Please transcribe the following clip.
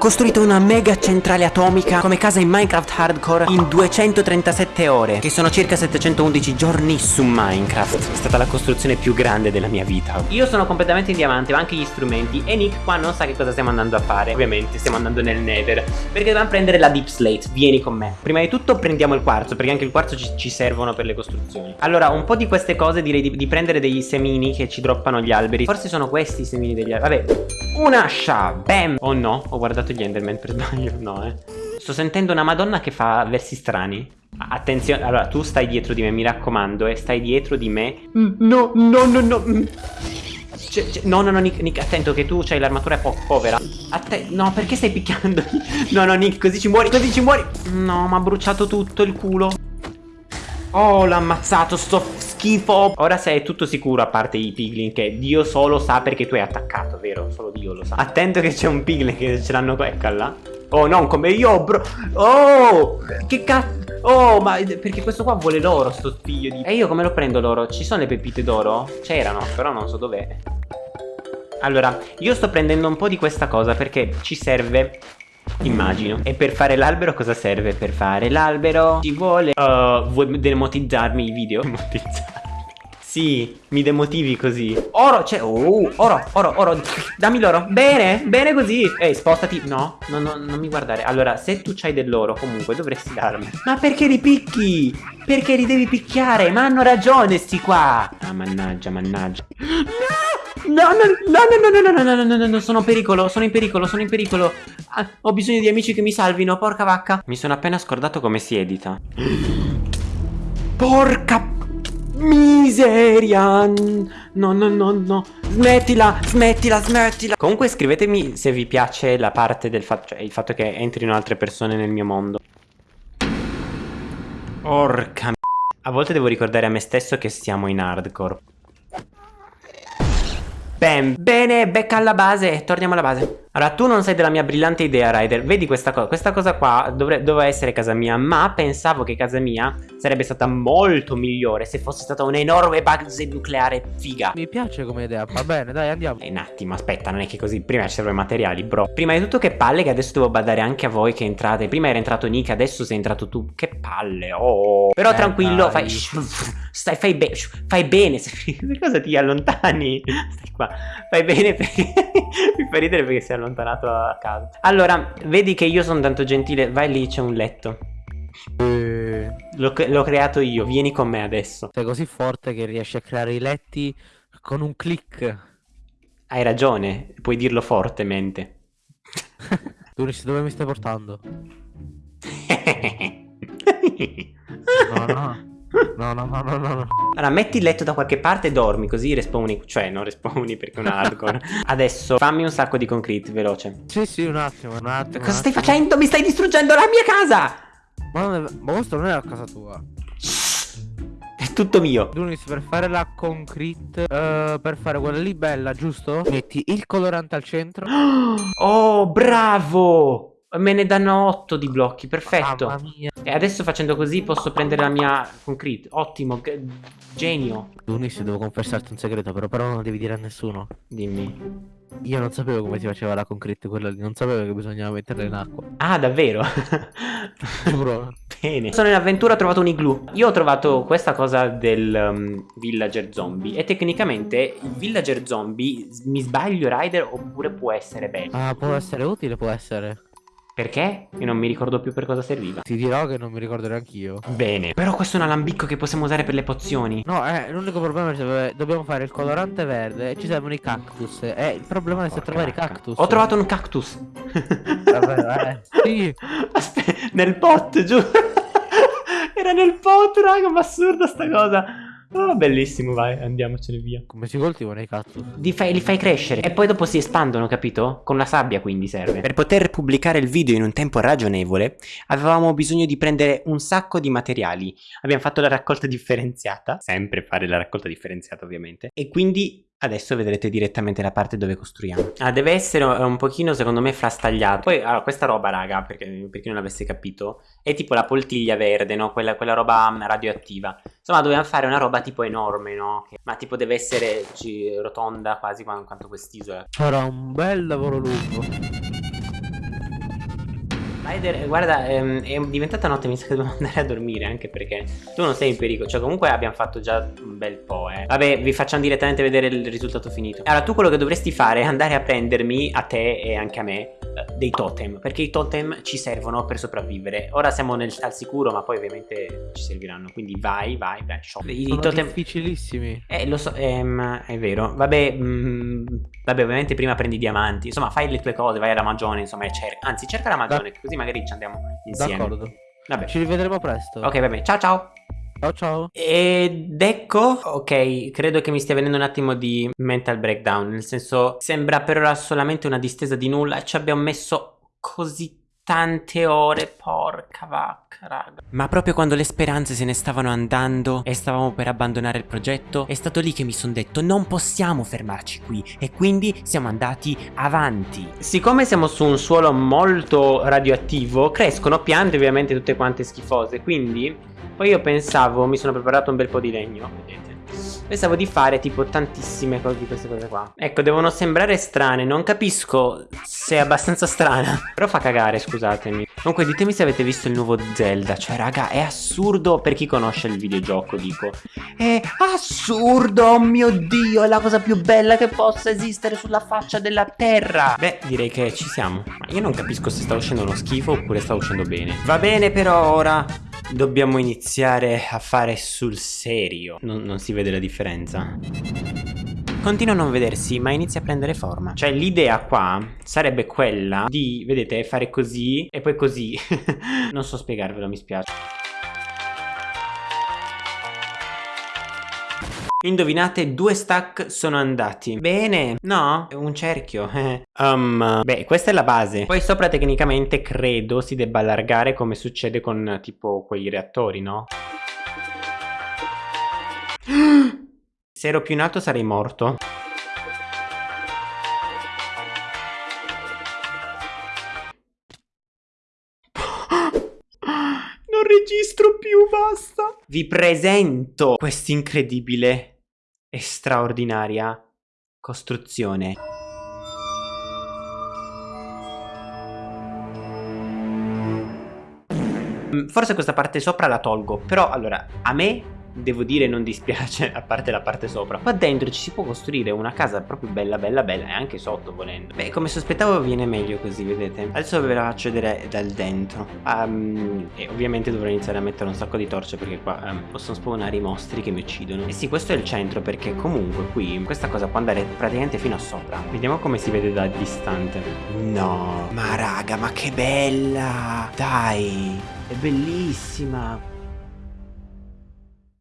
costruito una mega centrale atomica come casa in Minecraft Hardcore in 237 ore, che sono circa 711 giorni su Minecraft. È stata la costruzione più grande della mia vita. Io sono completamente in diamante, ho anche gli strumenti e Nick qua non sa che cosa stiamo andando a fare. Ovviamente stiamo andando nel Nether, perché dobbiamo prendere la Deep Slate. Vieni con me. Prima di tutto prendiamo il quarzo, perché anche il quarzo ci, ci servono per le costruzioni. Allora, un po' di queste cose direi di, di prendere dei semini che ci droppano gli alberi. Forse sono questi i semini degli alberi. Vabbè, un'ascia, bam. Oh no, ho guardato gli Enderman per sbaglio, no eh. Sto sentendo una madonna che fa versi strani. Attenzione, allora tu stai dietro di me, mi raccomando, eh, stai dietro di me. Mm, no, no, no, no. Mm. no, no, no, Nick, Nick, attento che tu hai l'armatura po povera. Atte no, perché stai picchiando? no, no, Nick, così ci muori, così ci muori. No, mi ha bruciato tutto il culo. Oh, l'ha ammazzato, sto schifo. Ora sei tutto sicuro, a parte i piglin, che Dio solo sa perché tu hai attaccato, vero? Solo Dio lo sa. Attento che c'è un piglin che ce l'hanno, eccola. Oh, non come io, bro. Oh, che cazzo. Oh, ma perché questo qua vuole l'oro, sto figlio di... E io come lo prendo l'oro? Ci sono le pepite d'oro? C'erano, però non so dov'è. Allora, io sto prendendo un po' di questa cosa perché ci serve Immagino. E per fare l'albero cosa serve? Per fare l'albero ci vuole... Uh, vuoi demotizzarmi i video? Demotizzarmi. Sì, mi demotivi così. Oro, c'è... Oh, oro, oro, oro. Dammi l'oro. Bene, bene così. Ehi, spostati. No, no, no, non mi guardare. Allora, se tu c'hai dell'oro, comunque dovresti darmi. Ma perché li picchi? Perché li devi picchiare? Ma hanno ragione sti qua. Ah, mannaggia, mannaggia. No, no, no, no, no, no, no, no, no, no, no, no, sono in pericolo, sono in pericolo, sono in pericolo. Ah, ho bisogno di amici che mi salvino, porca vacca. Mi sono appena scordato come si edita. Porca Miseria No no no no. Smettila Smettila Smettila. Comunque scrivetemi se vi piace la parte del fatto Cioè il fatto che entrino altre persone nel mio mondo. Porca A volte devo ricordare a me stesso che siamo in hardcore. Bam. Bene becca alla base. Torniamo alla base allora, tu non sei della mia brillante idea, Ryder. Vedi questa cosa? Questa cosa qua dovre doveva essere casa mia, ma pensavo che casa mia sarebbe stata molto migliore se fosse stata un'enorme base nucleare figa. Mi piace come idea, va bene, dai, andiamo. Eh, un attimo, aspetta, non è che così. Prima ci servono i materiali, bro. Prima di tutto che palle che adesso devo badare anche a voi che entrate. Prima era entrato Nick, adesso sei entrato tu. Che palle, oh. Però eh, tranquillo, dai. fai... Stai, fai, be fai bene. Per cosa ti allontani? Stai qua. Fai bene perché... Mi fa ridere perché sei allontanato a casa. Allora, vedi che io sono tanto gentile. Vai lì, c'è un letto. Eh. L'ho creato io, vieni con me adesso. Sei così forte che riesci a creare i letti con un click. Hai ragione, puoi dirlo fortemente. Duris, dove mi stai portando? no, no. No, no, no. Allora, metti il letto da qualche parte e dormi, così respawni. Cioè, non respawni perché è un hardcore. Adesso fammi un sacco di concrete, veloce. Sì, sì, un attimo, un attimo. Cosa stai facendo? Mi stai distruggendo la mia casa! Ma, è... Ma questo non è la casa tua. È tutto mio. Dunis, per fare la concrete, uh, per fare quella lì bella, giusto? Metti il colorante al centro. Oh, bravo! Me ne danno 8 di blocchi, perfetto. E adesso facendo così posso prendere la mia concrete. Ottimo, genio. Unis, devo confessarti un segreto, però, però non lo devi dire a nessuno. Dimmi. Io non sapevo come si faceva la concrete quella lì, non sapevo che bisognava metterla in acqua. Ah, davvero? Giuro. Bene. Sono in avventura, ho trovato un igloo. Io ho trovato questa cosa del um, villager zombie e tecnicamente il villager zombie, mi sbaglio Rider, oppure può essere bello. Ah, può essere utile, può essere. Perché? Io non mi ricordo più per cosa serviva. Ti dirò che non mi ricordo neanche io. Bene. Però questo è un alambicco che possiamo usare per le pozioni. No, eh, l'unico problema è che dobbiamo fare il colorante verde e ci servono i cactus. Eh, il problema è se trovare i cactus. Ho trovato un cactus. Vabbè, eh. Sì. Aspetta, nel pot, giù. Era nel pot, raga, ma assurda sta cosa. Oh, bellissimo, vai, andiamocene via. Come si coltivano i cactus? Li fai, li fai, crescere e poi dopo si espandono, capito? Con la sabbia quindi serve. Per poter pubblicare il video in un tempo ragionevole, avevamo bisogno di prendere un sacco di materiali. Abbiamo fatto la raccolta differenziata, sempre fare la raccolta differenziata ovviamente, e quindi Adesso vedrete direttamente la parte dove costruiamo. Ah, deve essere un pochino, secondo me, frastagliato. Poi, allora, questa roba, raga, perché, per chi non l'avesse capito, è tipo la poltiglia verde, no? Quella, quella, roba radioattiva. Insomma, dobbiamo fare una roba tipo enorme, no? Ma tipo deve essere rotonda quasi quanto quest'isola. Sarà un bel lavoro lungo. Spider, guarda, ehm, è diventata notte, mi sa che dobbiamo andare a dormire anche perché tu non sei in pericolo. Cioè, comunque abbiamo fatto già un bel po', eh. Vabbè, vi facciamo direttamente vedere il risultato finito. Allora, tu quello che dovresti fare è andare a prendermi, a te e anche a me, eh, dei totem. Perché i totem ci servono per sopravvivere. Ora siamo nel, al sicuro, ma poi ovviamente ci serviranno. Quindi vai, vai, vai. Shop. I Sono totem... difficilissimi. Eh, lo so, ehm, è vero. Vabbè, mh, mm, vabbè, ovviamente prima prendi i diamanti. Insomma, fai le tue cose, vai alla magione, insomma, e cerca. Anzi, cerca la magione, così magari ci andiamo insieme. D'accordo. Vabbè. Ci rivedremo presto. Ok, vabbè. Ciao, ciao. Ciao ciao. Ed ecco, ok, credo che mi stia venendo un attimo di mental breakdown, nel senso sembra per ora solamente una distesa di nulla e ci abbiamo messo così tante ore, porca vacca, raga. Ma proprio quando le speranze se ne stavano andando e stavamo per abbandonare il progetto, è stato lì che mi sono detto non possiamo fermarci qui e quindi siamo andati avanti. Siccome siamo su un suolo molto radioattivo, crescono piante ovviamente tutte quante schifose, quindi poi io pensavo, mi sono preparato un bel po' di legno, vedete. Pensavo di fare tipo tantissime cose di queste cose qua. Ecco devono sembrare strane Non capisco se è abbastanza strana. Però fa cagare scusatemi. Comunque ditemi se avete visto il nuovo Zelda. Cioè raga è assurdo per chi conosce il videogioco dico. È assurdo oh mio dio È la cosa più bella che possa esistere sulla faccia della terra. Beh direi che ci siamo. Ma io non capisco se sta uscendo uno schifo oppure sta uscendo bene. Va bene però ora Dobbiamo iniziare a fare sul serio. Non, non si vede la differenza. Continua a non vedersi ma inizia a prendere forma. Cioè l'idea qua sarebbe quella di, vedete, fare così e poi così. Non so spiegarvelo, mi spiace Indovinate, due stack sono andati. Bene, no, un cerchio. Um, Beh, questa è la base. Poi sopra tecnicamente credo si debba allargare come succede con tipo quei reattori, no? Se ero più in alto sarei morto. Non registro più, basta. Vi presento quest'incredibile e straordinaria costruzione. Mm, forse questa parte sopra la tolgo, però allora a me devo dire non dispiace a parte la parte sopra. Qua dentro ci si può costruire una casa proprio bella bella bella e anche sotto volendo. Beh come sospettavo viene meglio così vedete? Adesso ve la faccio vedere dal dentro. Um, e ovviamente dovrò iniziare a mettere un sacco di torce perché qua um, possono spawnare i mostri che mi uccidono. E sì questo è il centro perché comunque qui questa cosa può andare praticamente fino a sopra. Vediamo come si vede da distante. No ma raga ma che bella! Dai è bellissima